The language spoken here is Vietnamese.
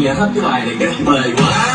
nghe hết cái bài này cái bề quá.